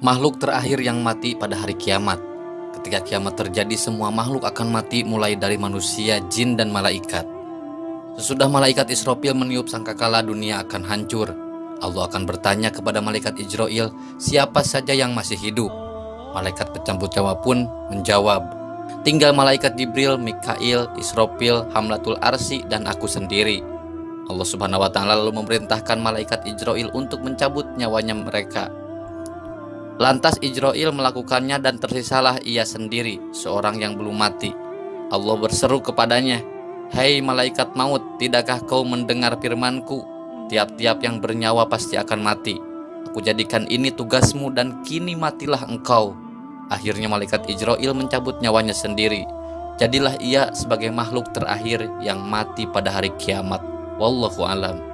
Makhluk terakhir yang mati pada hari kiamat. Ketika kiamat terjadi, semua makhluk akan mati mulai dari manusia, jin, dan malaikat. Sesudah malaikat Israfil meniup sangkakala dunia akan hancur. Allah akan bertanya kepada malaikat Ijroil, siapa saja yang masih hidup? Malaikat pencabut nyawa pun menjawab, tinggal malaikat Jibril, Mikail, Israfil, Hamlatul Arsi, dan aku sendiri. Allah Subhanahu wa taala lalu memerintahkan malaikat Ijroil untuk mencabut nyawanya mereka. Lantas Ijroil melakukannya dan tersisalah ia sendiri, seorang yang belum mati. Allah berseru kepadanya, Hei malaikat maut, tidakkah kau mendengar firmanku? Tiap-tiap yang bernyawa pasti akan mati. Aku jadikan ini tugasmu dan kini matilah engkau. Akhirnya malaikat Ijroil mencabut nyawanya sendiri. Jadilah ia sebagai makhluk terakhir yang mati pada hari kiamat. Wallahu alam.